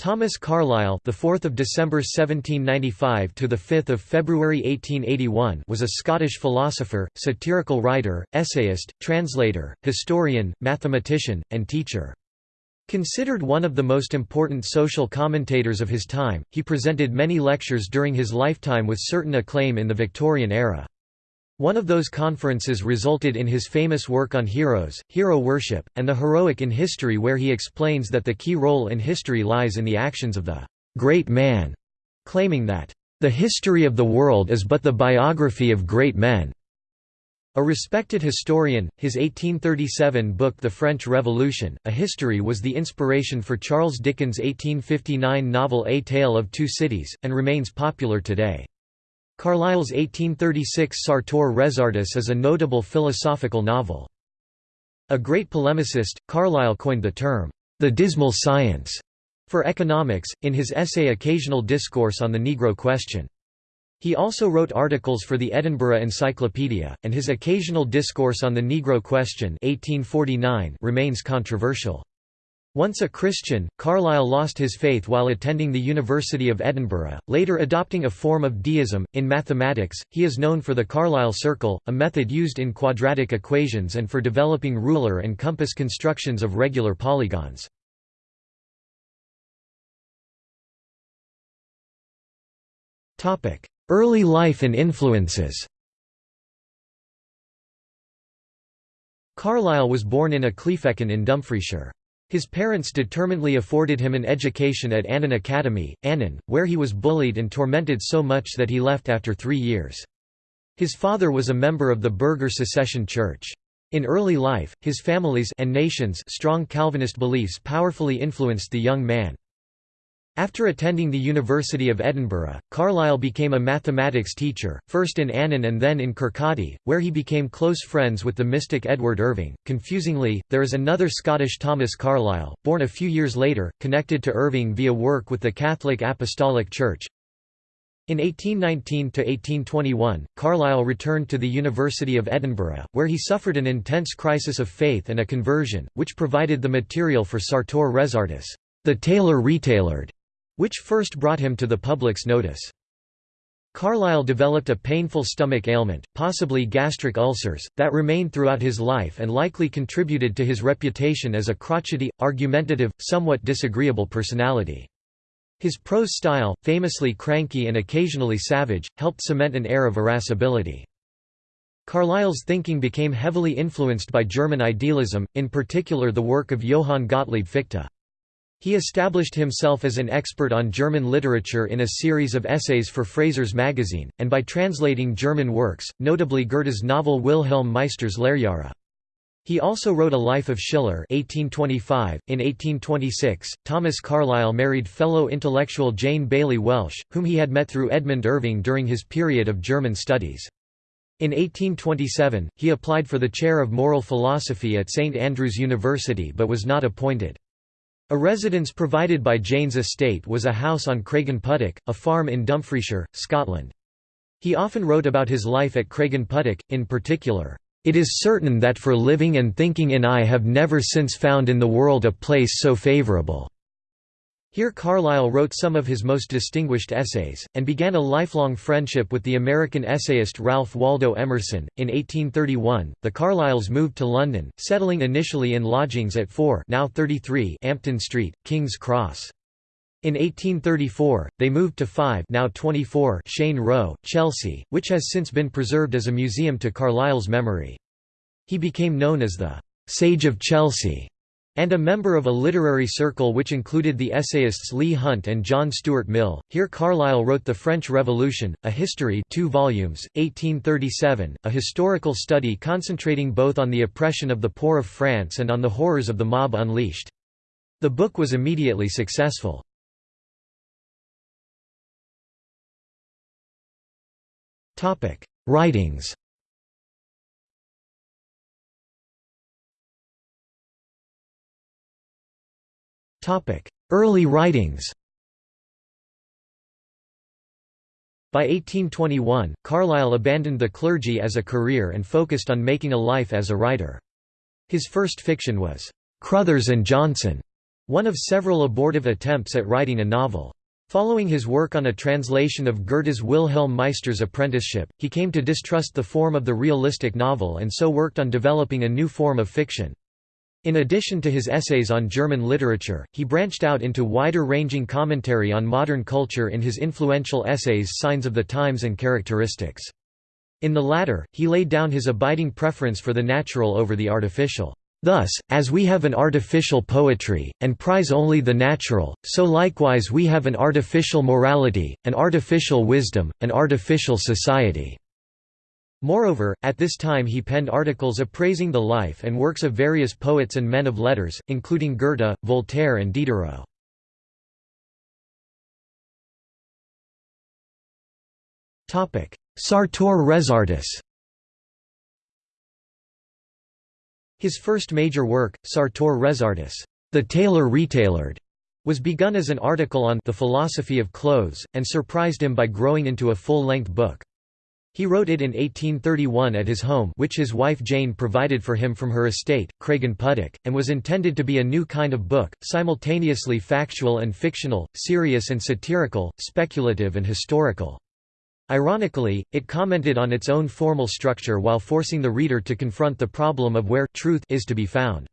Thomas Carlyle, the 4th of December 1795 to the 5th of February 1881, was a Scottish philosopher, satirical writer, essayist, translator, historian, mathematician, and teacher. Considered one of the most important social commentators of his time, he presented many lectures during his lifetime with certain acclaim in the Victorian era. One of those conferences resulted in his famous work on heroes, hero worship, and the heroic in history where he explains that the key role in history lies in the actions of the «great man», claiming that «the history of the world is but the biography of great men». A respected historian, his 1837 book The French Revolution, A History was the inspiration for Charles Dickens' 1859 novel A Tale of Two Cities, and remains popular today. Carlyle's 1836 Sartor Resartus is a notable philosophical novel. A great polemicist, Carlyle coined the term, the dismal science, for economics, in his essay Occasional Discourse on the Negro Question. He also wrote articles for the Edinburgh Encyclopedia, and his Occasional Discourse on the Negro Question 1849 remains controversial. Once a Christian, Carlyle lost his faith while attending the University of Edinburgh, later adopting a form of deism. In mathematics, he is known for the Carlyle circle, a method used in quadratic equations and for developing ruler and compass constructions of regular polygons. Early life and influences Carlyle was born in Ecclefechan in Dumfriesshire. His parents determinedly afforded him an education at Annan Academy, Annan, where he was bullied and tormented so much that he left after three years. His father was a member of the Burgher Secession Church. In early life, his family's and nation's strong Calvinist beliefs powerfully influenced the young man. After attending the University of Edinburgh, Carlyle became a mathematics teacher, first in Annan and then in Kirkcaldy, where he became close friends with the mystic Edward Irving. Confusingly, there is another Scottish Thomas Carlyle, born a few years later, connected to Irving via work with the Catholic Apostolic Church. In 1819–1821, Carlyle returned to the University of Edinburgh, where he suffered an intense crisis of faith and a conversion, which provided the material for Sartor Resartus, the tailor retailored, which first brought him to the public's notice. Carlyle developed a painful stomach ailment, possibly gastric ulcers, that remained throughout his life and likely contributed to his reputation as a crotchety, argumentative, somewhat disagreeable personality. His prose style, famously cranky and occasionally savage, helped cement an air of irascibility. Carlyle's thinking became heavily influenced by German idealism, in particular the work of Johann Gottlieb Fichte. He established himself as an expert on German literature in a series of essays for Fraser's magazine, and by translating German works, notably Goethe's novel Wilhelm Meister's Lehrjahre. He also wrote a Life of Schiller 1825. .In 1826, Thomas Carlyle married fellow intellectual Jane Baillie Welsh, whom he had met through Edmund Irving during his period of German studies. In 1827, he applied for the chair of moral philosophy at St Andrews University but was not appointed. A residence provided by Jane's estate was a house on Craigenputtock, a farm in Dumfriesshire, Scotland. He often wrote about his life at Craigenputtock, in particular, "...it is certain that for living and thinking in I have never since found in the world a place so favourable." Here Carlyle wrote some of his most distinguished essays, and began a lifelong friendship with the American essayist Ralph Waldo Emerson. In 1831, the Carlyles moved to London, settling initially in lodgings at 4 now 33 Ampton Street, King's Cross. In 1834, they moved to 5 now 24 Cheyne Row, Chelsea, which has since been preserved as a museum to Carlyle's memory. He became known as the «Sage of Chelsea» and a member of a literary circle which included the essayists Leigh Hunt and John Stuart Mill. Here Carlyle wrote The French Revolution, a history 2 volumes, 1837, a historical study concentrating both on the oppression of the poor of France and on the horrors of the mob unleashed. The book was immediately successful. Writings Early writings By 1821, Carlyle abandoned the clergy as a career and focused on making a life as a writer. His first fiction was, "'Cruthers and Jonson", one of several abortive attempts at writing a novel. Following his work on a translation of Goethe's Wilhelm Meister's Apprenticeship, he came to distrust the form of the realistic novel and so worked on developing a new form of fiction. In addition to his essays on German literature, he branched out into wider-ranging commentary on modern culture in his influential essays Signs of the Times and Characteristics. In the latter, he laid down his abiding preference for the natural over the artificial. Thus, as we have an artificial poetry, and prize only the natural, so likewise we have an artificial morality, an artificial wisdom, an artificial society." Moreover, at this time he penned articles appraising the life and works of various poets and men of letters, including Goethe, Voltaire and Diderot. Sartor Resartus His first major work, Sartor Resartus, The Tailor Retailored, was begun as an article on the philosophy of clothes, and surprised him by growing into a full-length book. He wrote it in 1831 at his home which his wife Jane provided for him from her estate, Craigenputtoch, and was intended to be a new kind of book, simultaneously factual and fictional, serious and satirical, speculative and historical. Ironically, it commented on its own formal structure while forcing the reader to confront the problem of where truth is to be found.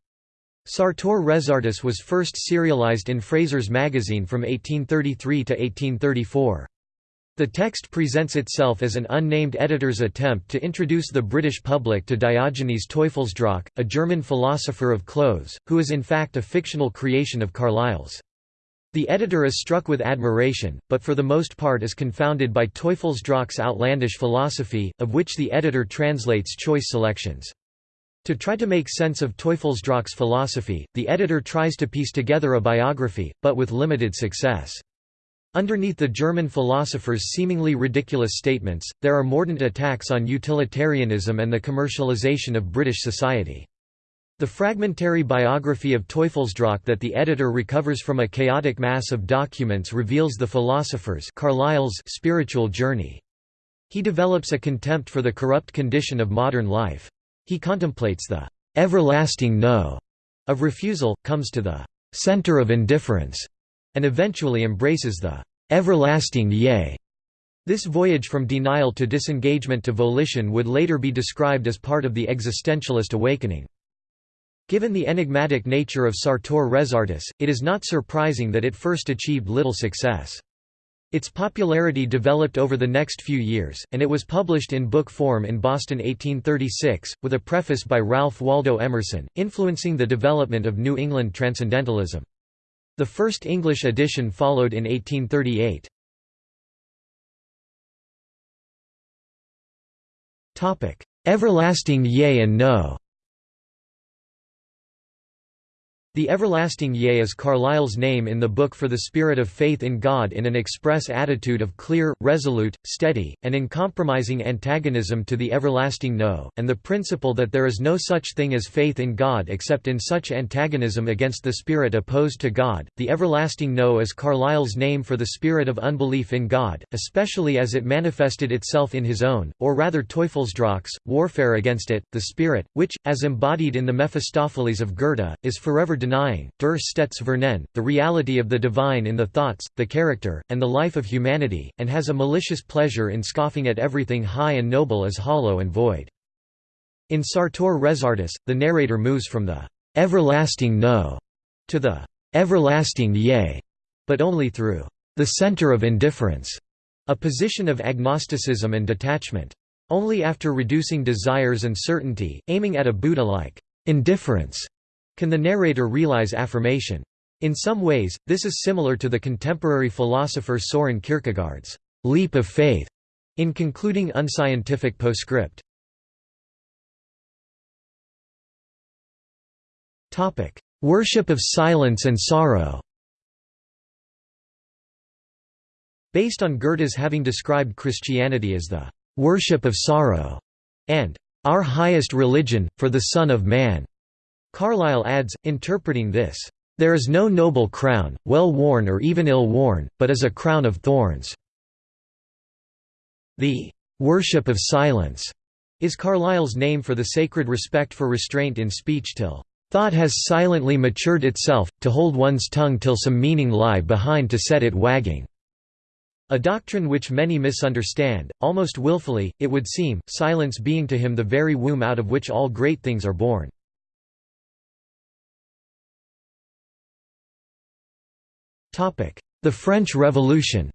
Sartor Resartus was first serialized in Fraser's magazine from 1833 to 1834. The text presents itself as an unnamed editor's attempt to introduce the British public to Diogenes Teufelsdrockh, a German philosopher of clothes, who is in fact a fictional creation of Carlyle's. The editor is struck with admiration, but for the most part is confounded by Teufelsdrockh's outlandish philosophy, of which the editor translates choice selections. To try to make sense of Teufelsdrockh's philosophy, the editor tries to piece together a biography, but with limited success. Underneath the German philosopher's seemingly ridiculous statements, there are mordant attacks on utilitarianism and the commercialization of British society. The fragmentary biography of Teufelsdrockh that the editor recovers from a chaotic mass of documents reveals the philosopher's Carlyle's spiritual journey. He develops a contempt for the corrupt condition of modern life. He contemplates the everlasting no of refusal, comes to the center of indifference, and eventually embraces the everlasting yea. This voyage from denial to disengagement to volition would later be described as part of the existentialist awakening. Given the enigmatic nature of Sartor Resartus, it is not surprising that it first achieved little success. Its popularity developed over the next few years, and it was published in book form in Boston 1836, with a preface by Ralph Waldo Emerson, influencing the development of New England Transcendentalism. The first English edition followed in 1838. Everlasting Yea and No The everlasting Yea is Carlyle's name in the book for the spirit of faith in God in an express attitude of clear, resolute, steady, and uncompromising antagonism to the everlasting No, and the principle that there is no such thing as faith in God except in such antagonism against the spirit opposed to God. The everlasting No is Carlyle's name for the spirit of unbelief in God, especially as it manifested itself in his own, or rather Teufelsdrockh's, warfare against it, the spirit, which, as embodied in the Mephistopheles of Goethe, is forever denying, der Stets the reality of the divine in the thoughts, the character, and the life of humanity, and has a malicious pleasure in scoffing at everything high and noble as hollow and void. In Sartor Resartus, the narrator moves from the everlasting no to the everlasting yea, but only through the center of indifference, a position of agnosticism and detachment. Only after reducing desires and certainty, aiming at a Buddha-like indifference, can the narrator realize affirmation? In some ways, this is similar to the contemporary philosopher Soren Kierkegaard's leap of faith in concluding unscientific postscript. Topic: Worship of silence and sorrow Based on Goethe's having described Christianity as the worship of sorrow and our highest religion, for the Son of Man, Carlyle adds, interpreting this, "...there is no noble crown, well worn or even ill worn, but is a crown of thorns." The "...worship of silence," is Carlyle's name for the sacred respect for restraint in speech till Thought has silently matured itself, to hold one's tongue till some meaning lie behind to set it wagging." A doctrine which many misunderstand, almost willfully, it would seem, silence being to him the very womb out of which all great things are born. The French Revolution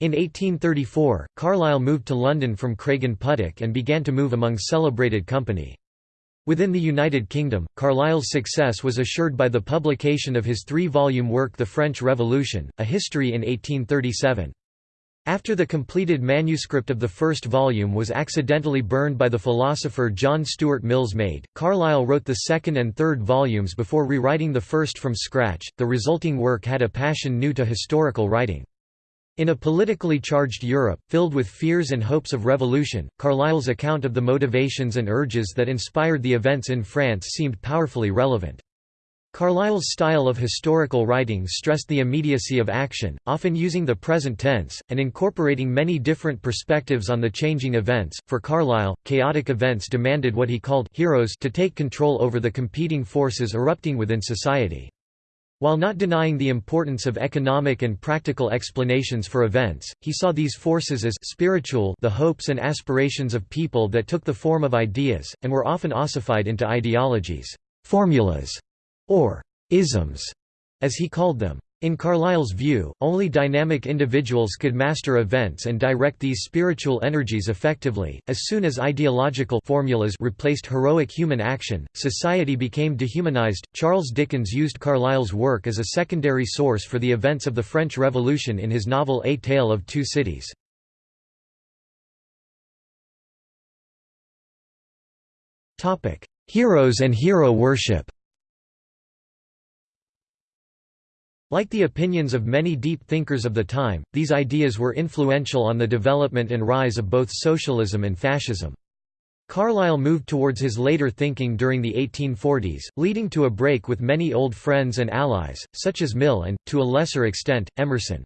In 1834, Carlyle moved to London from Craigenputtock and began to move among celebrated company. Within the United Kingdom, Carlyle's success was assured by the publication of his three-volume work The French Revolution, A History in 1837. After the completed manuscript of the first volume was accidentally burned by the philosopher John Stuart Mill's maid, Carlyle wrote the second and third volumes before rewriting the first from scratch. The resulting work had a passion new to historical writing. In a politically charged Europe, filled with fears and hopes of revolution, Carlyle's account of the motivations and urges that inspired the events in France seemed powerfully relevant. Carlyle's style of historical writing stressed the immediacy of action, often using the present tense, and incorporating many different perspectives on the changing events. For Carlyle, chaotic events demanded what he called heroes to take control over the competing forces erupting within society. While not denying the importance of economic and practical explanations for events, he saw these forces as spiritual the hopes and aspirations of people that took the form of ideas, and were often ossified into ideologies, formulas, or isms, as he called them. In Carlyle's view, only dynamic individuals could master events and direct these spiritual energies effectively. As soon as ideological formulas replaced heroic human action, society became dehumanized. Charles Dickens used Carlyle's work as a secondary source for the events of the French Revolution in his novel A Tale of Two Cities. Heroes and hero worship. Like the opinions of many deep thinkers of the time, these ideas were influential on the development and rise of both socialism and fascism. Carlyle moved towards his later thinking during the 1840s, leading to a break with many old friends and allies, such as Mill and, to a lesser extent, Emerson.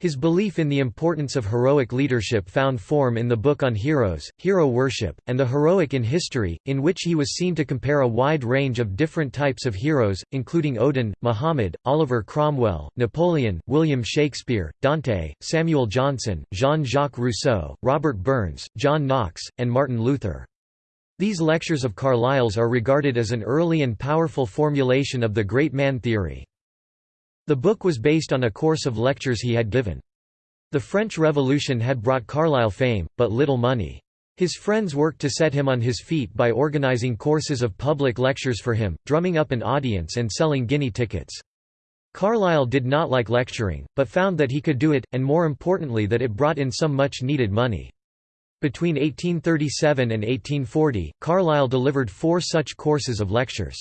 His belief in the importance of heroic leadership found form in the book on heroes, hero worship, and the heroic in history, in which he was seen to compare a wide range of different types of heroes, including Odin, Muhammad, Oliver Cromwell, Napoleon, William Shakespeare, Dante, Samuel Johnson, Jean-Jacques Rousseau, Robert Burns, John Knox, and Martin Luther. These lectures of Carlyle's are regarded as an early and powerful formulation of the great man theory. The book was based on a course of lectures he had given. The French Revolution had brought Carlyle fame, but little money. His friends worked to set him on his feet by organizing courses of public lectures for him, drumming up an audience and selling guinea tickets. Carlyle did not like lecturing, but found that he could do it, and more importantly that it brought in some much-needed money. Between 1837 and 1840, Carlyle delivered four such courses of lectures.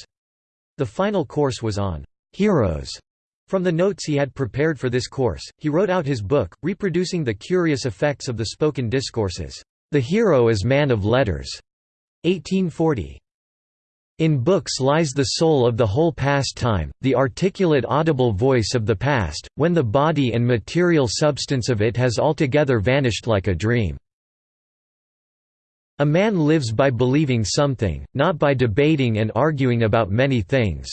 The final course was on «heroes», from the notes he had prepared for this course, he wrote out his book, reproducing the curious effects of the spoken discourses. The Hero is Man of Letters. 1840. In books lies the soul of the whole past time, the articulate audible voice of the past, when the body and material substance of it has altogether vanished like a dream. A man lives by believing something, not by debating and arguing about many things.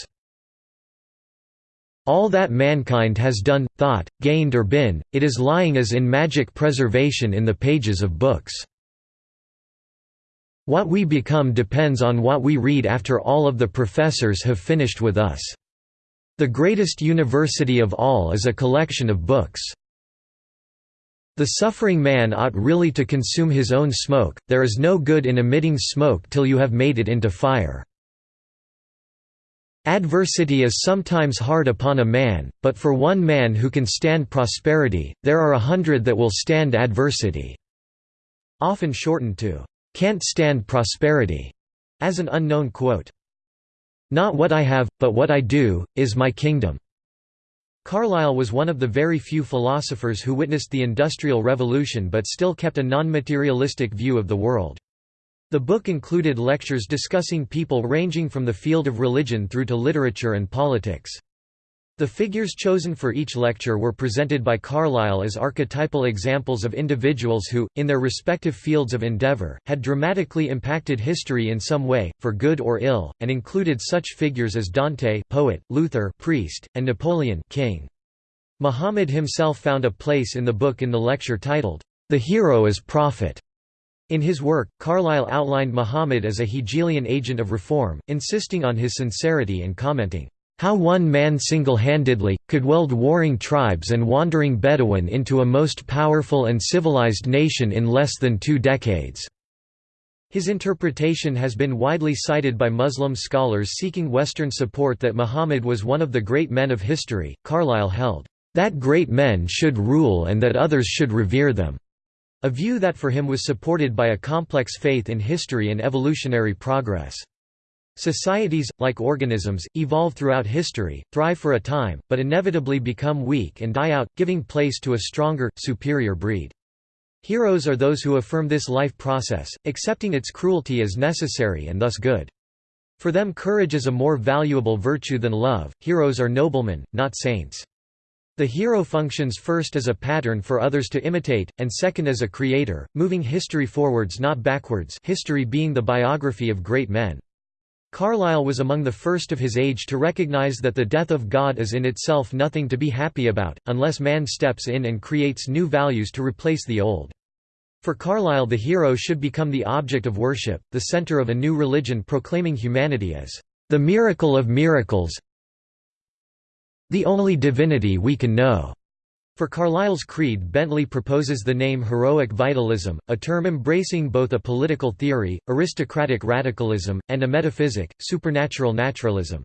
All that mankind has done, thought, gained or been, it is lying as in magic preservation in the pages of books. What we become depends on what we read after all of the professors have finished with us. The greatest university of all is a collection of books. The suffering man ought really to consume his own smoke, there is no good in emitting smoke till you have made it into fire. Adversity is sometimes hard upon a man, but for one man who can stand prosperity, there are a hundred that will stand adversity." Often shortened to, "'can't stand prosperity' as an unknown quote. Not what I have, but what I do, is my kingdom." Carlyle was one of the very few philosophers who witnessed the Industrial Revolution but still kept a non-materialistic view of the world. The book included lectures discussing people ranging from the field of religion through to literature and politics. The figures chosen for each lecture were presented by Carlyle as archetypal examples of individuals who, in their respective fields of endeavor, had dramatically impacted history in some way, for good or ill, and included such figures as Dante poet, Luther priest, and Napoleon king. Muhammad himself found a place in the book in the lecture titled, The Hero as Prophet. In his work, Carlyle outlined Muhammad as a Hegelian agent of reform, insisting on his sincerity and commenting, how one man single-handedly, could weld warring tribes and wandering Bedouin into a most powerful and civilized nation in less than two decades." His interpretation has been widely cited by Muslim scholars seeking Western support that Muhammad was one of the great men of history. Carlyle held, "...that great men should rule and that others should revere them." A view that for him was supported by a complex faith in history and evolutionary progress. Societies, like organisms, evolve throughout history, thrive for a time, but inevitably become weak and die out, giving place to a stronger, superior breed. Heroes are those who affirm this life process, accepting its cruelty as necessary and thus good. For them courage is a more valuable virtue than love, heroes are noblemen, not saints. The hero functions first as a pattern for others to imitate, and second as a creator, moving history forwards not backwards history being the biography of great men. Carlyle was among the first of his age to recognize that the death of God is in itself nothing to be happy about, unless man steps in and creates new values to replace the old. For Carlyle the hero should become the object of worship, the center of a new religion proclaiming humanity as the miracle of miracles the only divinity we can know. For Carlyle's creed Bentley proposes the name heroic vitalism, a term embracing both a political theory, aristocratic radicalism, and a metaphysic, supernatural naturalism.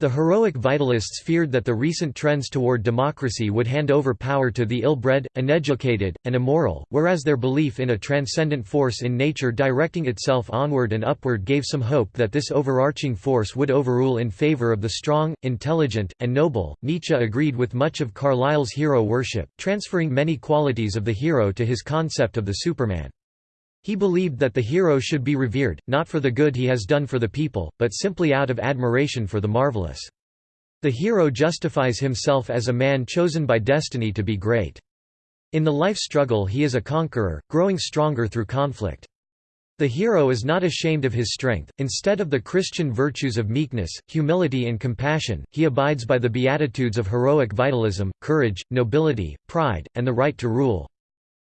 The heroic vitalists feared that the recent trends toward democracy would hand over power to the ill-bred, uneducated, and immoral, whereas their belief in a transcendent force in nature directing itself onward and upward gave some hope that this overarching force would overrule in favor of the strong, intelligent, and noble. Nietzsche agreed with much of Carlyle's hero worship, transferring many qualities of the hero to his concept of the Superman. He believed that the hero should be revered, not for the good he has done for the people, but simply out of admiration for the marvelous. The hero justifies himself as a man chosen by destiny to be great. In the life struggle he is a conqueror, growing stronger through conflict. The hero is not ashamed of his strength, instead of the Christian virtues of meekness, humility and compassion, he abides by the beatitudes of heroic vitalism, courage, nobility, pride, and the right to rule.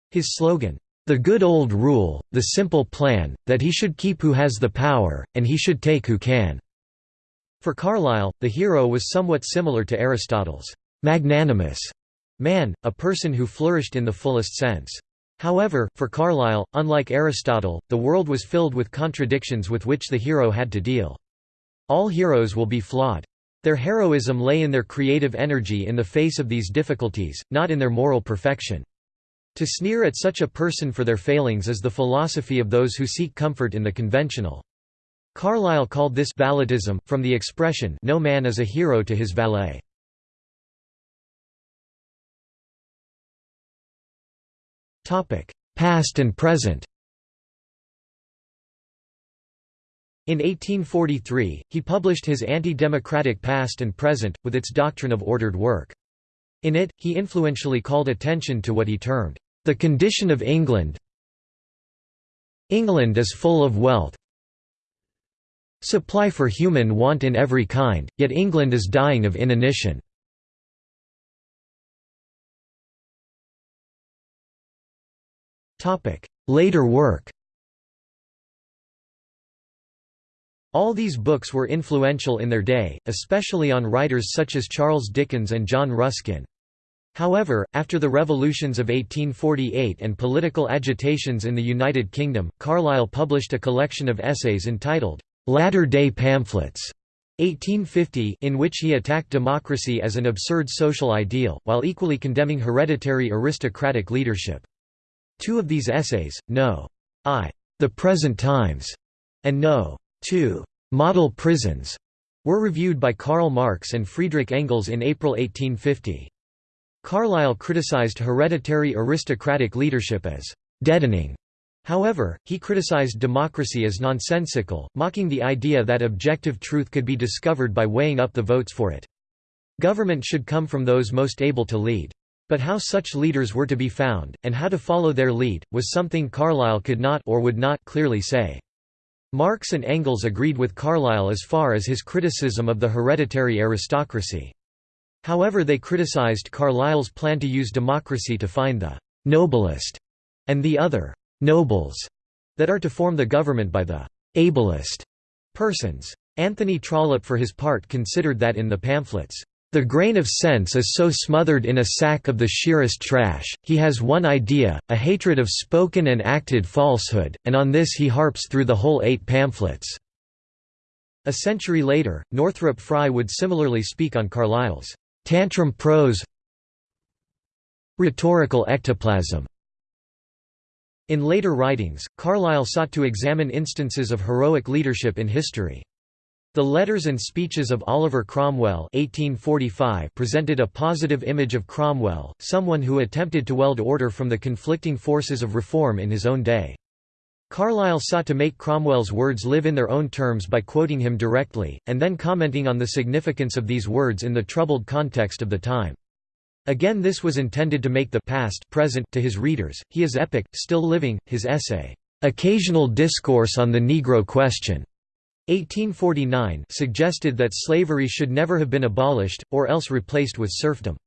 His slogan, the good old rule, the simple plan, that he should keep who has the power, and he should take who can." For Carlyle, the hero was somewhat similar to Aristotle's magnanimous man, a person who flourished in the fullest sense. However, for Carlyle, unlike Aristotle, the world was filled with contradictions with which the hero had to deal. All heroes will be flawed. Their heroism lay in their creative energy in the face of these difficulties, not in their moral perfection. To sneer at such a person for their failings is the philosophy of those who seek comfort in the conventional. Carlyle called this valettism, from the expression no man is a hero to his valet. Past and present In 1843, he published his Anti-Democratic Past and Present, with its doctrine of ordered work. In it, he influentially called attention to what he termed, "...the condition of England England is full of wealth supply for human want in every kind, yet England is dying of inanition." Later work All these books were influential in their day, especially on writers such as Charles Dickens and John Ruskin. However, after the revolutions of 1848 and political agitations in the United Kingdom, Carlyle published a collection of essays entitled, "'Latter-day Pamphlets' 1850 in which he attacked democracy as an absurd social ideal, while equally condemning hereditary aristocratic leadership. Two of these essays, No. I. The Present Times, and No. 2. Model Prisons, were reviewed by Karl Marx and Friedrich Engels in April 1850. Carlyle criticized hereditary aristocratic leadership as «deadening». However, he criticized democracy as nonsensical, mocking the idea that objective truth could be discovered by weighing up the votes for it. Government should come from those most able to lead. But how such leaders were to be found, and how to follow their lead, was something Carlyle could not or would not clearly say. Marx and Engels agreed with Carlyle as far as his criticism of the hereditary aristocracy. However they criticized Carlyle's plan to use democracy to find the «noblest» and the other «nobles» that are to form the government by the «ablest» persons. Anthony Trollope for his part considered that in the pamphlets, the grain of sense is so smothered in a sack of the sheerest trash, he has one idea, a hatred of spoken and acted falsehood, and on this he harps through the whole eight pamphlets." A century later, Northrop Frye would similarly speak on Carlyle's «tantrum prose rhetorical ectoplasm». In later writings, Carlyle sought to examine instances of heroic leadership in history. The letters and speeches of Oliver Cromwell 1845 presented a positive image of Cromwell, someone who attempted to weld order from the conflicting forces of reform in his own day. Carlyle sought to make Cromwell's words live in their own terms by quoting him directly, and then commenting on the significance of these words in the troubled context of the time. Again this was intended to make the past present to his readers, he is epic, still living, his essay, "'Occasional Discourse on the Negro Question' 1849 suggested that slavery should never have been abolished, or else replaced with serfdom.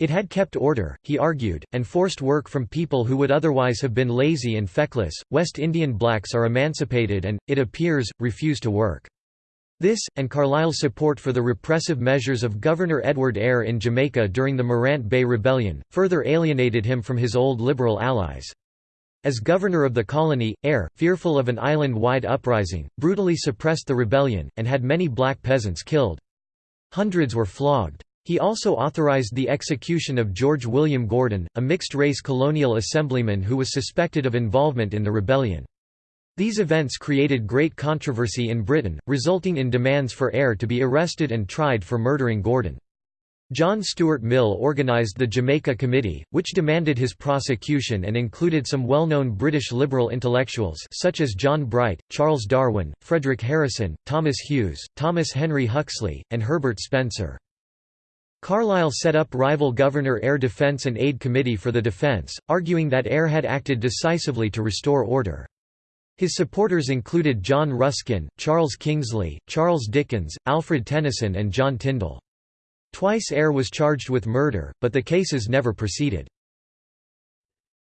It had kept order, he argued, and forced work from people who would otherwise have been lazy and feckless. West Indian blacks are emancipated and, it appears, refuse to work. This, and Carlyle's support for the repressive measures of Governor Edward Eyre in Jamaica during the Morant Bay Rebellion, further alienated him from his old liberal allies. As governor of the colony, Eyre, fearful of an island-wide uprising, brutally suppressed the rebellion, and had many black peasants killed. Hundreds were flogged. He also authorized the execution of George William Gordon, a mixed-race colonial assemblyman who was suspected of involvement in the rebellion. These events created great controversy in Britain, resulting in demands for Eyre to be arrested and tried for murdering Gordon. John Stuart Mill organised the Jamaica Committee, which demanded his prosecution and included some well-known British liberal intellectuals such as John Bright, Charles Darwin, Frederic Harrison, Thomas Hughes, Thomas Henry Huxley, and Herbert Spencer. Carlyle set up rival Governor Eyre Defence and Aid Committee for the defence, arguing that Eyre had acted decisively to restore order. His supporters included John Ruskin, Charles Kingsley, Charles Dickens, Alfred Tennyson and John Tyndall. Twice Eyre was charged with murder, but the cases never proceeded.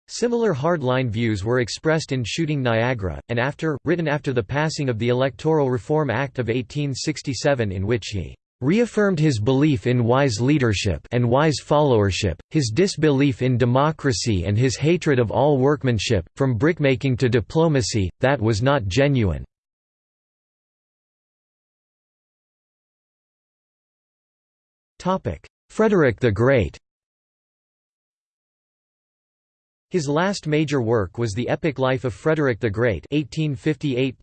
Similar hard-line views were expressed in Shooting Niagara, and after, written after the passing of the Electoral Reform Act of 1867 in which he reaffirmed his belief in wise leadership and wise followership, his disbelief in democracy and his hatred of all workmanship, from brickmaking to diplomacy, that was not genuine. Frederick the Great His last major work was the epic life of Frederick the Great 1858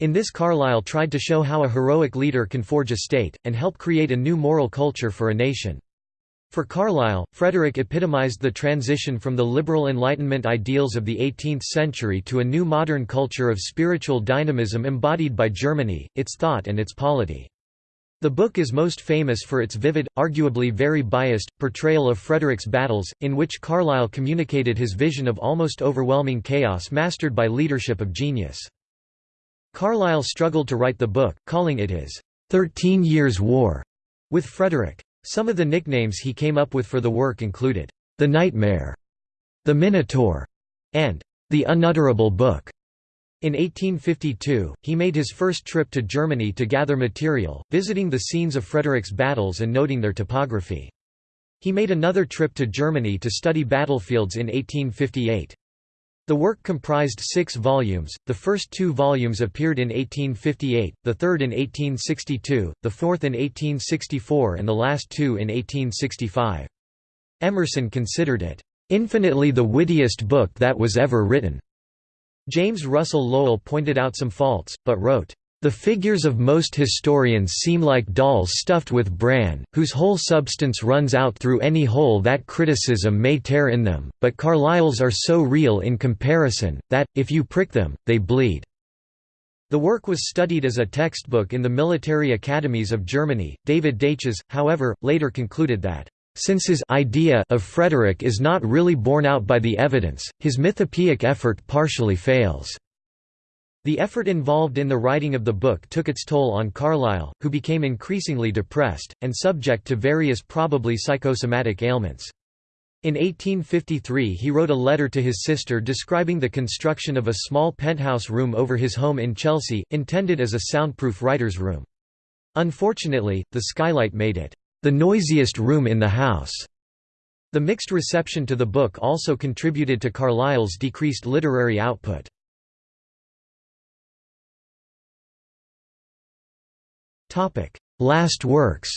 In this Carlyle tried to show how a heroic leader can forge a state, and help create a new moral culture for a nation. For Carlyle, Frederick epitomized the transition from the liberal Enlightenment ideals of the 18th century to a new modern culture of spiritual dynamism embodied by Germany, its thought and its polity. The book is most famous for its vivid, arguably very biased, portrayal of Frederick's battles, in which Carlyle communicated his vision of almost overwhelming chaos mastered by leadership of genius. Carlyle struggled to write the book, calling it his Thirteen Years' War with Frederick. Some of the nicknames he came up with for the work included, The Nightmare, The Minotaur, and The Unutterable Book. In 1852, he made his first trip to Germany to gather material, visiting the scenes of Frederick's battles and noting their topography. He made another trip to Germany to study battlefields in 1858. The work comprised six volumes, the first two volumes appeared in 1858, the third in 1862, the fourth in 1864 and the last two in 1865. Emerson considered it, "...infinitely the wittiest book that was ever written." James Russell Lowell pointed out some faults, but wrote, "...the figures of most historians seem like dolls stuffed with bran, whose whole substance runs out through any hole that criticism may tear in them, but Carlyle's are so real in comparison, that, if you prick them, they bleed." The work was studied as a textbook in the military academies of Germany. David Daiches, however, later concluded that since his idea of Frederick is not really borne out by the evidence, his mythopoeic effort partially fails. The effort involved in the writing of the book took its toll on Carlyle, who became increasingly depressed, and subject to various probably psychosomatic ailments. In 1853 he wrote a letter to his sister describing the construction of a small penthouse room over his home in Chelsea, intended as a soundproof writer's room. Unfortunately, the skylight made it, "...the noisiest room in the house." The mixed reception to the book also contributed to Carlyle's decreased literary output. Last works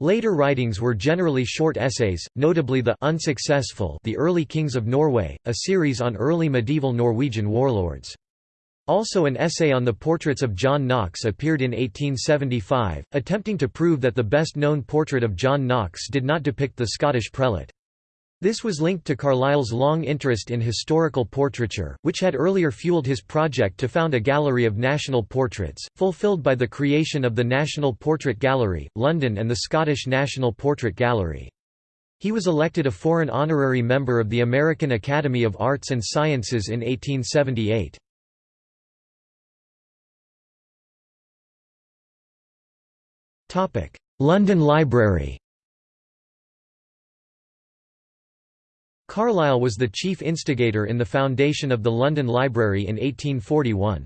Later writings were generally short essays, notably the Unsuccessful The Early Kings of Norway, a series on early medieval Norwegian warlords. Also an essay on the portraits of John Knox appeared in 1875, attempting to prove that the best-known portrait of John Knox did not depict the Scottish prelate. This was linked to Carlyle's long interest in historical portraiture, which had earlier fueled his project to found a gallery of national portraits, fulfilled by the creation of the National Portrait Gallery, London and the Scottish National Portrait Gallery. He was elected a foreign honorary member of the American Academy of Arts and Sciences in 1878. London Library Carlyle was the chief instigator in the foundation of the London Library in 1841.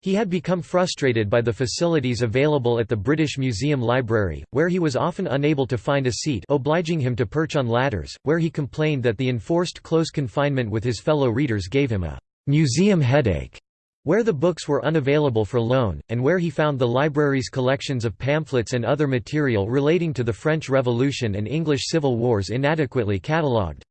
He had become frustrated by the facilities available at the British Museum Library, where he was often unable to find a seat obliging him to perch on ladders, where he complained that the enforced close confinement with his fellow readers gave him a «museum headache» where the books were unavailable for loan, and where he found the library's collections of pamphlets and other material relating to the French Revolution and English Civil Wars inadequately catalogued.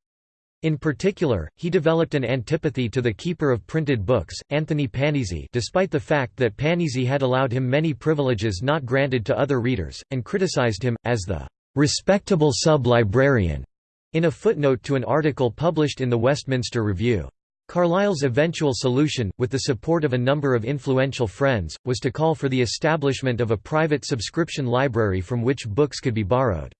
In particular, he developed an antipathy to the keeper of printed books, Anthony Panizzi despite the fact that Panizzi had allowed him many privileges not granted to other readers, and criticized him, as the "...respectable sub-librarian", in a footnote to an article published in the Westminster Review. Carlyle's eventual solution, with the support of a number of influential friends, was to call for the establishment of a private subscription library from which books could be borrowed.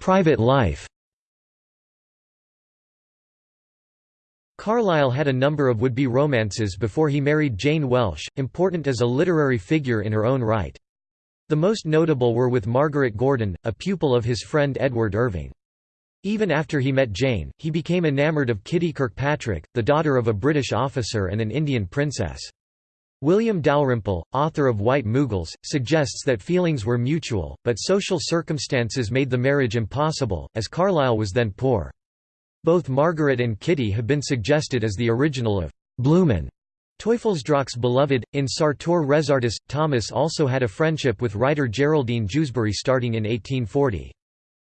Private life Carlyle had a number of would-be romances before he married Jane Welsh, important as a literary figure in her own right. The most notable were with Margaret Gordon, a pupil of his friend Edward Irving. Even after he met Jane, he became enamoured of Kitty Kirkpatrick, the daughter of a British officer and an Indian princess. William Dalrymple, author of White Mughals, suggests that feelings were mutual, but social circumstances made the marriage impossible, as Carlyle was then poor. Both Margaret and Kitty have been suggested as the original of Blumine. Teufelsdrockh's beloved. In Sartor Resartus, Thomas also had a friendship with writer Geraldine Jewsbury starting in 1840.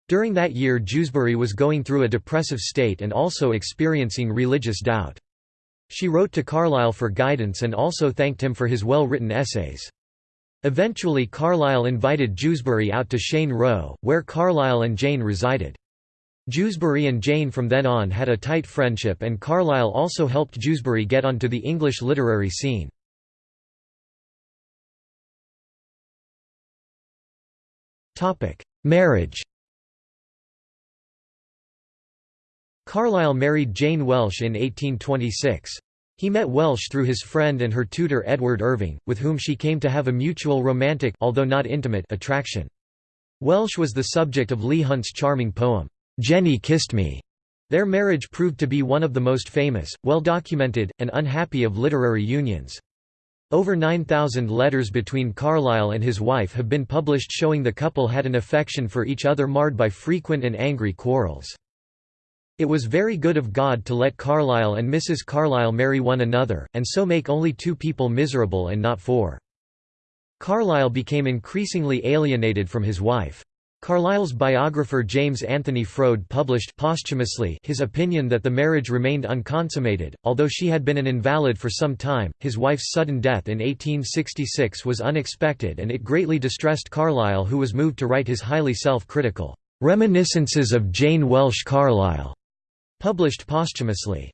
During that year Jewsbury was going through a depressive state and also experiencing religious doubt. She wrote to Carlyle for guidance and also thanked him for his well-written essays. Eventually Carlyle invited Jewsbury out to Cheyne Row, where Carlyle and Jane resided. Jewsbury and Jane from then on had a tight friendship and Carlyle also helped Jewsbury get onto the English literary scene. Marriage Carlyle married Jane Welsh in 1826. He met Welsh through his friend and her tutor Edward Irving, with whom she came to have a mutual romantic although not intimate attraction. Welsh was the subject of Leigh Hunt's charming poem, "'Jenny Kissed Me'". Their marriage proved to be one of the most famous, well-documented, and unhappy of literary unions. Over 9,000 letters between Carlyle and his wife have been published showing the couple had an affection for each other marred by frequent and angry quarrels. It was very good of God to let Carlyle and Mrs. Carlyle marry one another, and so make only two people miserable and not four. Carlyle became increasingly alienated from his wife. Carlyle's biographer James Anthony Froude published posthumously his opinion that the marriage remained unconsummated, although she had been an invalid for some time. His wife's sudden death in 1866 was unexpected and it greatly distressed Carlyle who was moved to write his highly self-critical Reminiscences of Jane Welsh Carlyle, published posthumously.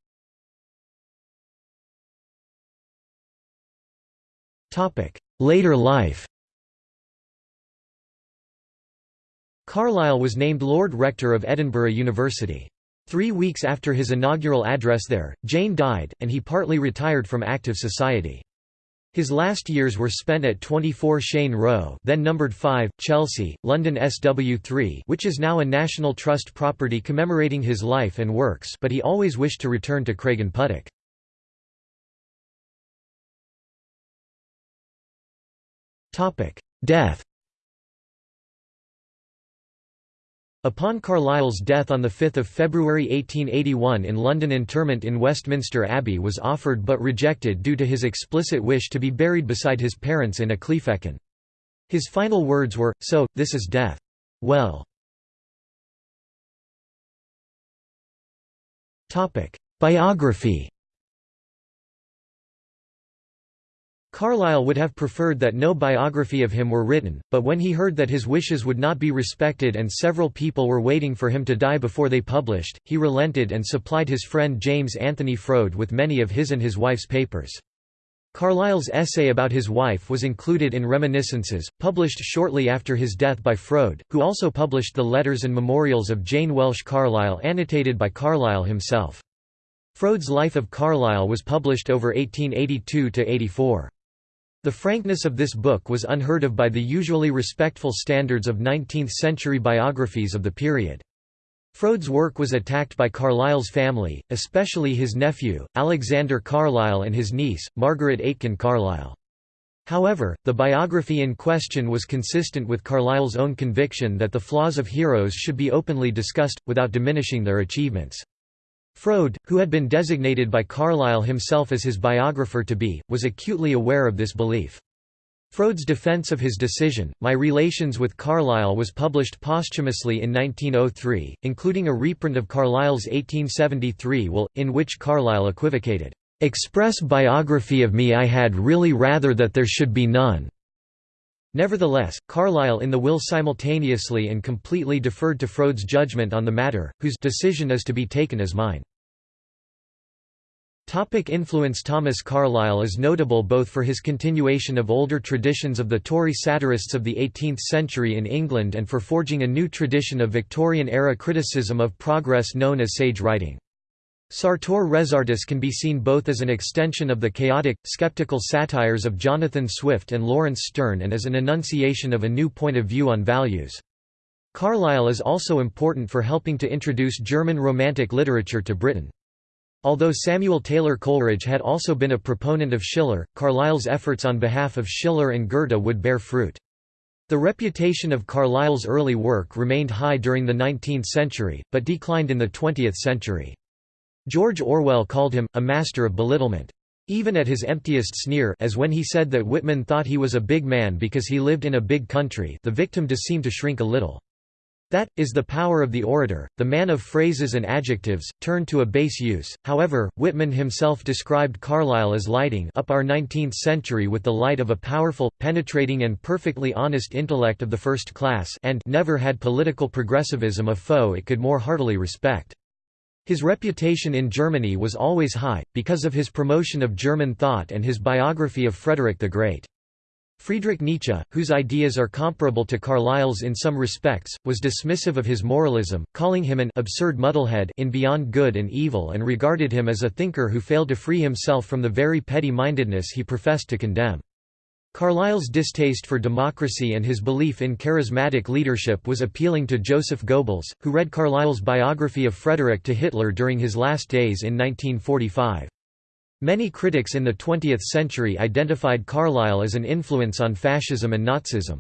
Later life Carlyle was named Lord Rector of Edinburgh University. Three weeks after his inaugural address there, Jane died, and he partly retired from active society. His last years were spent at 24 Cheyne Row then numbered 5, Chelsea, London SW3 which is now a National Trust property commemorating his life and works but he always wished to return to Craigenputtock. Death Upon Carlyle's death on 5 February 1881 in London interment in Westminster Abbey was offered but rejected due to his explicit wish to be buried beside his parents in a Ecclefechan. His final words were, So, this is death. Well. Biography Carlyle would have preferred that no biography of him were written, but when he heard that his wishes would not be respected and several people were waiting for him to die before they published, he relented and supplied his friend James Anthony Froude with many of his and his wife's papers. Carlyle's essay about his wife was included in Reminiscences, published shortly after his death by Froude, who also published the letters and memorials of Jane Welsh Carlyle annotated by Carlyle himself. Froude's Life of Carlyle was published over 1882–84. The frankness of this book was unheard of by the usually respectful standards of 19th-century biographies of the period. Froude's work was attacked by Carlyle's family, especially his nephew, Alexander Carlyle and his niece, Margaret Aitken Carlyle. However, the biography in question was consistent with Carlyle's own conviction that the flaws of heroes should be openly discussed, without diminishing their achievements. Froude, who had been designated by Carlyle himself as his biographer to be, was acutely aware of this belief. Froude's defense of his decision, My Relations with Carlyle was published posthumously in 1903, including a reprint of Carlyle's 1873 will, in which Carlyle equivocated, "'Express biography of me I had really rather that there should be none." Nevertheless, Carlyle in the will simultaneously and completely deferred to Froude's judgment on the matter, whose decision is to be taken as mine. Topic influence Thomas Carlyle is notable both for his continuation of older traditions of the Tory satirists of the 18th century in England and for forging a new tradition of Victorian-era criticism of progress known as sage writing. Sartor Resartus can be seen both as an extension of the chaotic, skeptical satires of Jonathan Swift and Laurence Sterne and as an enunciation of a new point of view on values. Carlyle is also important for helping to introduce German Romantic literature to Britain. Although Samuel Taylor Coleridge had also been a proponent of Schiller, Carlyle's efforts on behalf of Schiller and Goethe would bear fruit. The reputation of Carlyle's early work remained high during the 19th century, but declined in the 20th century. George Orwell called him, a master of belittlement. Even at his emptiest sneer as when he said that Whitman thought he was a big man because he lived in a big country the victim does seem to shrink a little. That, is the power of the orator, the man of phrases and adjectives, turned to a base use. However, Whitman himself described Carlyle as lighting up our 19th century with the light of a powerful, penetrating and perfectly honest intellect of the first class and never had political progressivism a foe it could more heartily respect. His reputation in Germany was always high, because of his promotion of German thought and his biography of Frederick the Great. Friedrich Nietzsche, whose ideas are comparable to Carlyle's in some respects, was dismissive of his moralism, calling him an absurd muddlehead in Beyond Good and Evil and regarded him as a thinker who failed to free himself from the very petty-mindedness he professed to condemn. Carlyle's distaste for democracy and his belief in charismatic leadership was appealing to Joseph Goebbels, who read Carlyle's biography of Frederick to Hitler during his last days in 1945. Many critics in the 20th century identified Carlyle as an influence on fascism and Nazism.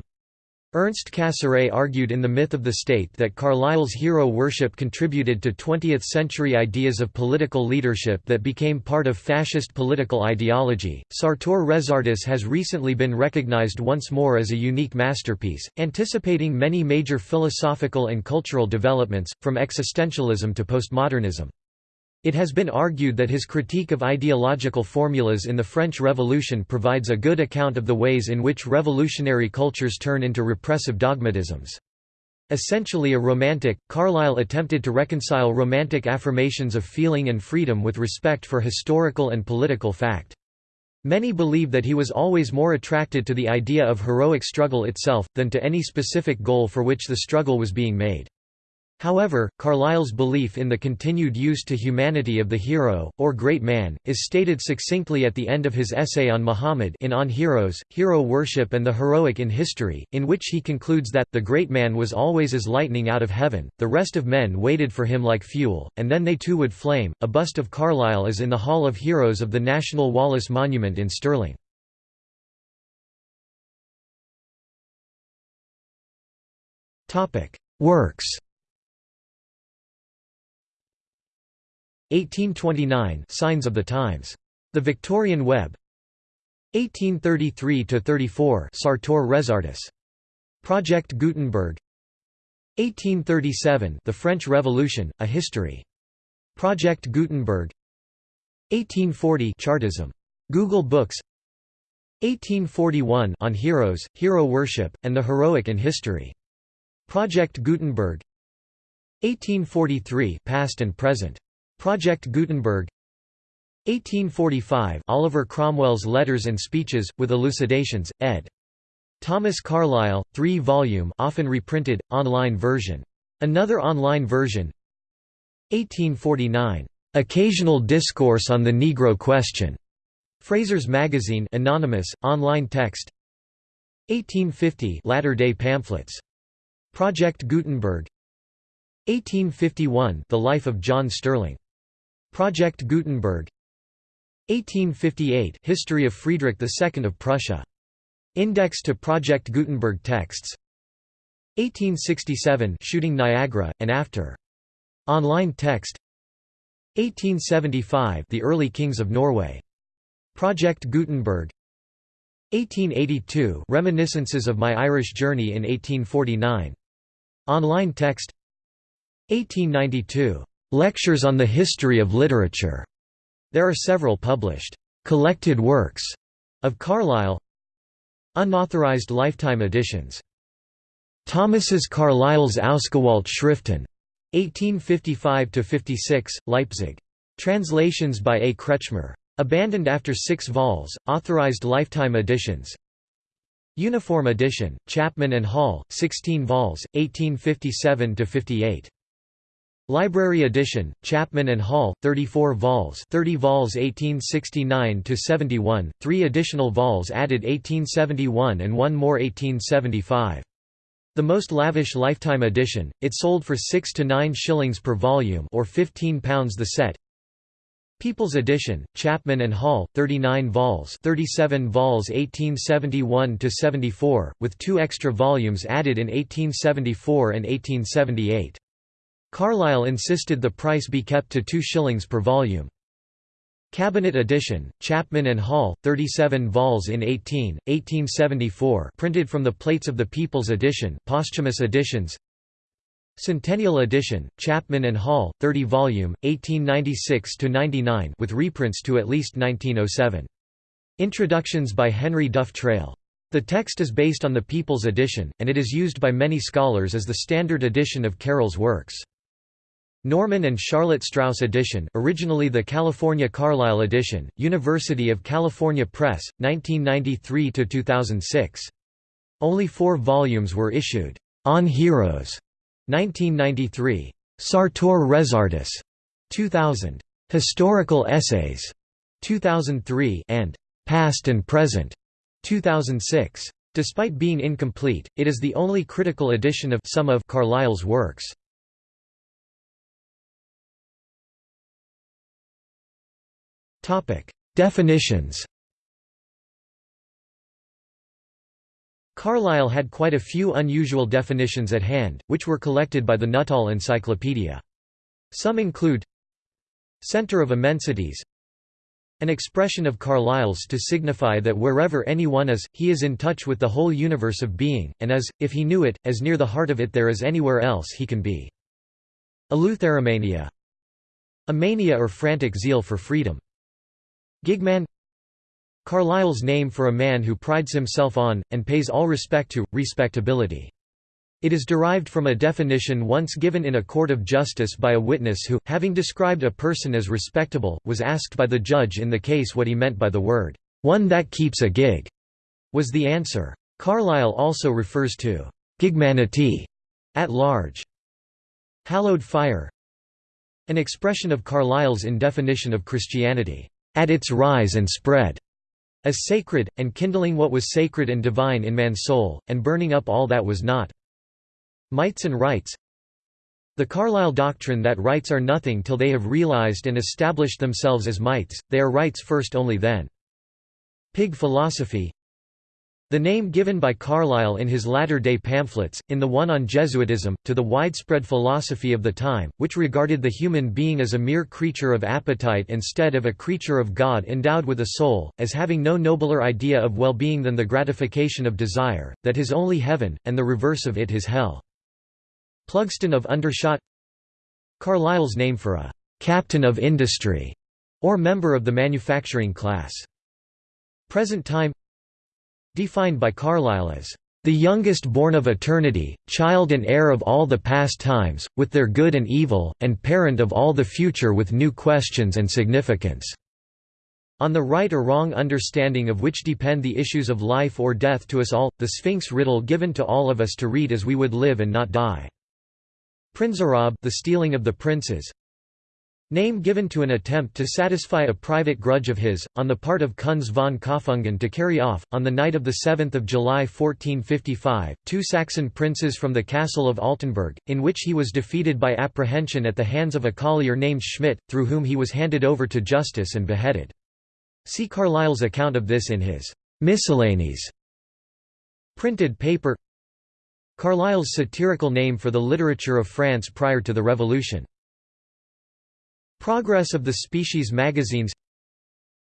Ernst Cassirer argued in The Myth of the State that Carlyle's hero worship contributed to 20th-century ideas of political leadership that became part of fascist political ideology. Sartor Resartus has recently been recognized once more as a unique masterpiece, anticipating many major philosophical and cultural developments, from existentialism to postmodernism. It has been argued that his critique of ideological formulas in the French Revolution provides a good account of the ways in which revolutionary cultures turn into repressive dogmatisms. Essentially a romantic, Carlyle attempted to reconcile romantic affirmations of feeling and freedom with respect for historical and political fact. Many believe that he was always more attracted to the idea of heroic struggle itself, than to any specific goal for which the struggle was being made. However, Carlyle's belief in the continued use to humanity of the hero, or great man, is stated succinctly at the end of his essay on Muhammad in On Heroes, Hero Worship and the Heroic in History, in which he concludes that, the great man was always as lightning out of heaven, the rest of men waited for him like fuel, and then they too would flame. A bust of Carlyle is in the Hall of Heroes of the National Wallace Monument in Stirling. Works 1829 Signs of the Times. The Victorian Web 1833–34 Sartor Resartus. Project Gutenberg 1837 The French Revolution, A History. Project Gutenberg 1840 Chartism. Google Books 1841 On Heroes, Hero Worship, and the Heroic in History. Project Gutenberg 1843 Past and Present. Project Gutenberg 1845 Oliver Cromwell's Letters and Speeches, with Elucidations, ed. Thomas Carlyle, 3-volume often reprinted, online version. Another online version 1849. Occasional Discourse on the Negro Question. Fraser's Magazine anonymous, online text 1850 Latter-day Pamphlets. Project Gutenberg 1851 The Life of John Sterling Project Gutenberg 1858 History of Friedrich II of Prussia. Index to Project Gutenberg texts 1867 Shooting Niagara, and after. Online text 1875 The Early Kings of Norway. Project Gutenberg 1882 Reminiscences of My Irish Journey in 1849. Online text 1892 Lectures on the History of Literature. There are several published collected works of Carlyle. Unauthorized lifetime editions. Thomas's Carlyle's Ausgewählte Schriften, 1855–56, Leipzig. Translations by A. Kretschmer. Abandoned after six vols, authorized lifetime editions. Uniform edition, Chapman and Hall, 16 vols, 1857–58. Library edition, Chapman and Hall, 34 vols 30 vols 1869–71, three additional vols added 1871 and one more 1875. The most lavish lifetime edition, it sold for 6 to 9 shillings per volume or £15 the set. People's Edition, Chapman and Hall, 39 vols 37 vols 1871–74, with two extra volumes added in 1874 and 1878. Carlyle insisted the price be kept to 2 shillings per volume. Cabinet edition, Chapman and Hall, 37 vols in 18, 1874 printed from the plates of the People's edition posthumous editions Centennial edition, Chapman and Hall, 30 volume, 1896–99 with reprints to at least 1907. Introductions by Henry Duff Traill. The text is based on the People's edition, and it is used by many scholars as the standard edition of Carlyle's works. Norman and Charlotte Strouse edition originally the California Carlyle edition, University of California Press, 1993–2006. Only four volumes were issued. On Heroes, 1993. Sartor Resartus, 2000. Historical Essays, 2003 and Past and Present, 2006. Despite being incomplete, it is the only critical edition of some of Carlyle's works. Definitions. Carlyle had quite a few unusual definitions at hand, which were collected by the Nuttall Encyclopedia. Some include Center of immensities An expression of Carlyle's to signify that wherever anyone is, he is in touch with the whole universe of being, and as, if he knew it, as near the heart of it there as anywhere else he can be. Eleutheromania A mania or frantic zeal for freedom. Gigman Carlyle's name for a man who prides himself on, and pays all respect to, respectability. It is derived from a definition once given in a court of justice by a witness who, having described a person as respectable, was asked by the judge in the case what he meant by the word, "'one that keeps a gig' was the answer. Carlyle also refers to "'gigmanity' at large. Hallowed fire An expression of Carlyle's indefinition of Christianity, "'at its rise and spread' as sacred, and kindling what was sacred and divine in man's soul, and burning up all that was not. Mights and rights The Carlyle doctrine that rights are nothing till they have realized and established themselves as mights, they are rights first only then. Pig philosophy the name given by Carlyle in his latter-day pamphlets, in the one on Jesuitism, to the widespread philosophy of the time, which regarded the human being as a mere creature of appetite instead of a creature of God endowed with a soul, as having no nobler idea of well-being than the gratification of desire, that his only heaven, and the reverse of it his hell. Plugston of Undershot Carlyle's name for a «captain of industry» or member of the manufacturing class. Present time Defined by Carlyle as the youngest born of eternity, child and heir of all the past times, with their good and evil, and parent of all the future with new questions and significance." On the right or wrong understanding of which depend the issues of life or death to us all, the Sphinx riddle given to all of us to read as we would live and not die. Prinzenraub the stealing of the princes Name given to an attempt to satisfy a private grudge of his, on the part of Kunz von Kaufungen to carry off, on the night of 7 July 1455, two Saxon princes from the castle of Altenburg, in which he was defeated by apprehension at the hands of a collier named Schmidt, through whom he was handed over to justice and beheaded. See Carlyle's account of this in his Miscellanies. Printed paper Carlyle's satirical name for the literature of France prior to the Revolution. Progress of the Species magazines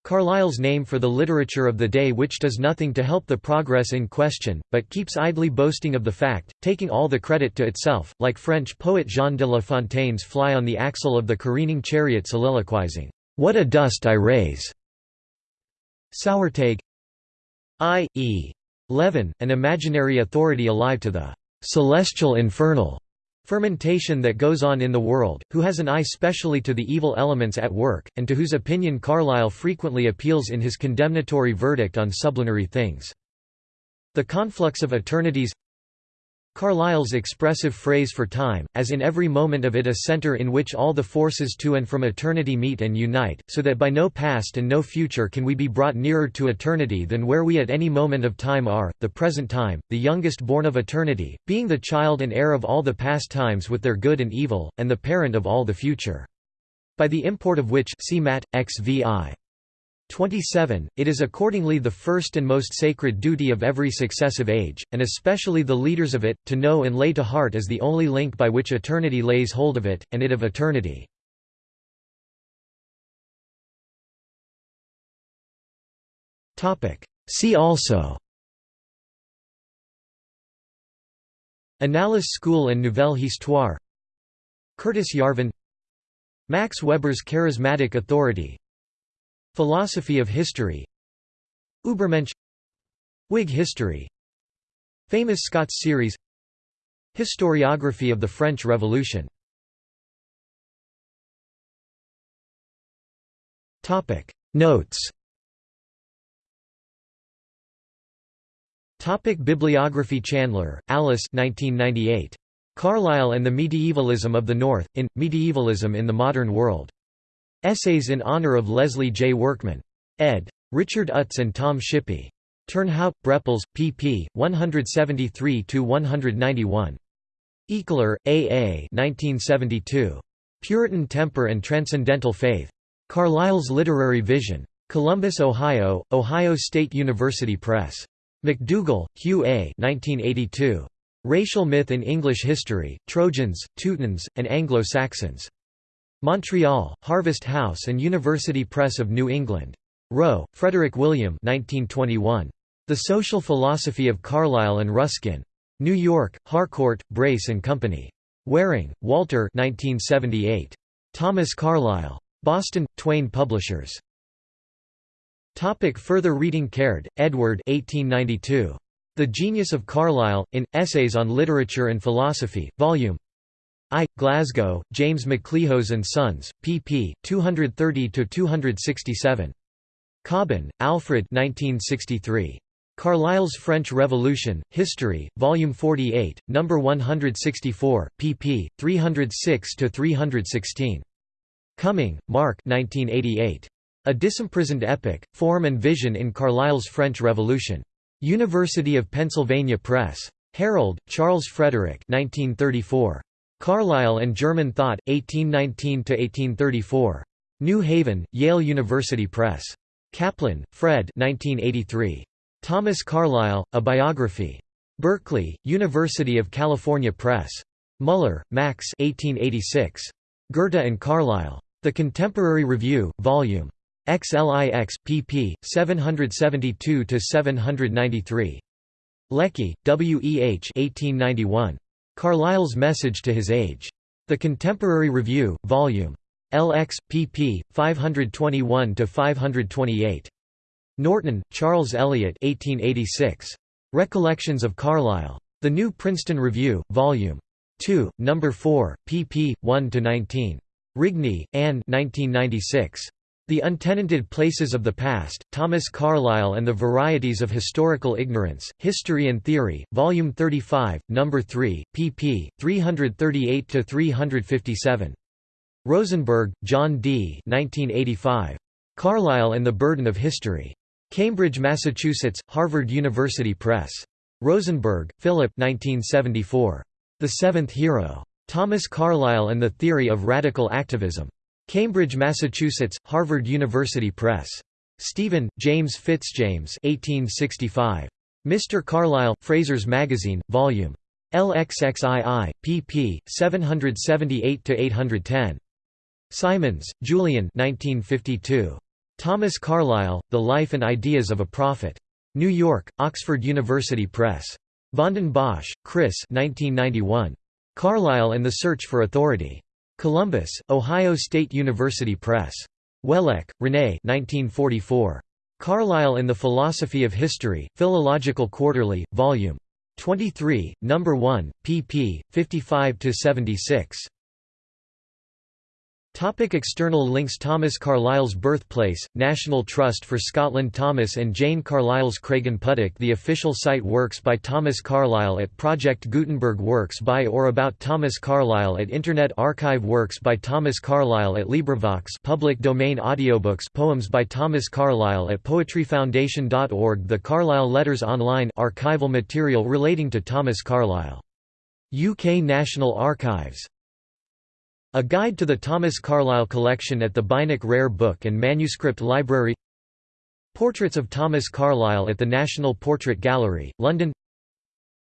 Carlyle's name for the literature of the day which does nothing to help the progress in question, but keeps idly boasting of the fact, taking all the credit to itself, like French poet Jean de La Fontaine's fly on the axle of the careening chariot soliloquizing, "'What a dust I raise!' Sauerteig I. E. Levin, an imaginary authority alive to the celestial infernal fermentation that goes on in the world, who has an eye specially to the evil elements at work, and to whose opinion Carlyle frequently appeals in his condemnatory verdict on sublunary things. The conflux of eternities Carlyle's expressive phrase for time, as in every moment of it a center in which all the forces to and from eternity meet and unite, so that by no past and no future can we be brought nearer to eternity than where we at any moment of time are, the present time, the youngest born of eternity, being the child and heir of all the past times with their good and evil, and the parent of all the future. By the import of which see XVI. 27, it is accordingly the first and most sacred duty of every successive age, and especially the leaders of it, to know and lay to heart as the only link by which eternity lays hold of it, and it of eternity. See also. Annales School and Nouvelle Histoire. Curtis Yarvin. Max Weber's charismatic authority Philosophy of history. Ubermensch. Whig history. Famous Scots series. Historiography of the French Revolution. Notes. Topic Bibliography Chandler, Alice 1998. Carlyle and the Medievalism of the North, in, Medievalism in the Modern World. Essays in honor of Leslie J. Workman. ed. Richard Utz and Tom Shippey. Turnhout, Brepols, pp. 173–191. Ikeler, A. A. 1972. Puritan Temper and Transcendental Faith. Carlyle's Literary Vision. Columbus, Ohio, Ohio State University Press. McDougall, Hugh A. 1982. Racial Myth in English History, Trojans, Teutons, and Anglo-Saxons. Montreal, Harvest House and University Press of New England. Rowe, Frederick William 1921. The Social Philosophy of Carlyle and Ruskin. New York, Harcourt, Brace and Company. Waring, Walter 1978. Thomas Carlyle. Boston, Twayne Publishers. Topic further reading Caird, Edward 1892. The Genius of Carlyle, in, Essays on Literature and Philosophy, Vol. I. Glasgow, James Maclehose and Sons, pp. 230–267. Cobban, Alfred 1963. Carlyle's French Revolution, History, Volume 48, No. 164, pp. 306–316. Cumming, Mark 1988. A Disimprisoned Epic, Form and Vision in Carlyle's French Revolution. University of Pennsylvania Press. Harrold, Charles Frederick 1934. Carlyle and German Thought, 1819–1834. New Haven, Yale University Press. Kaplan, Fred 1983. Thomas Carlyle, A Biography. Berkeley, University of California Press. Muller, Max 1886. Goethe and Carlyle. The Contemporary Review, Vol. XLIX, pp. 772–793. Lecky, W. E. H. 1891. Carlyle's Message to His Age. The Contemporary Review, Vol. LX, pp. 521–528. Norton, Charles Eliot 1886. Recollections of Carlyle. The New Princeton Review, Vol. 2, No. 4, pp. 1–19. Rigney, Anne 1996. The Untenanted Places of the Past, Thomas Carlyle and the Varieties of Historical Ignorance, History and Theory, Volume 35, No. 3, pp. 338–357. Rosenberg, John D. 1985. Carlyle and the Burden of History. Cambridge, Massachusetts, Harvard University Press. Rosenberg, Philip 1974. The Seventh Hero. Thomas Carlyle and the Theory of Radical Activism. Cambridge, Massachusetts, Harvard University Press. Stephen, James Fitzjames 1865. Mr. Carlyle, Fraser's Magazine, Vol. LXXII, pp. 778–810. Symons, Julian 1952. Thomas Carlyle, The Life and Ideas of a Prophet. New York, Oxford University Press. Vanden Bossche, Chris 1991. Carlyle and the Search for Authority. Columbus, Ohio State University Press. Wellek, René 1944. Carlyle and the Philosophy of History, Philological Quarterly, Vol. 23, No. 1, pp. 55–76. Topic external links Thomas Carlyle's birthplace, National Trust for Scotland Thomas and Jane Carlyle's Craigenputtock The official site Works by Thomas Carlyle at Project Gutenberg Works by or about Thomas Carlyle at Internet Archive Works by Thomas Carlyle at LibriVox public domain audiobooks Poems by Thomas Carlyle at poetryfoundation.org The Carlyle Letters Online archival material relating to Thomas Carlyle. UK National Archives a Guide to the Thomas Carlyle Collection at the Beinecke Rare Book and Manuscript Library. Portraits of Thomas Carlyle at the National Portrait Gallery, London.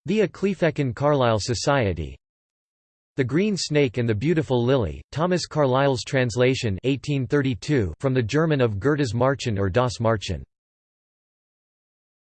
The Ecclefechan Carlyle Society. The Green Snake and the Beautiful Lily, Thomas Carlyle's translation 1832 from the German of Goethe's Märchen or Das Märchen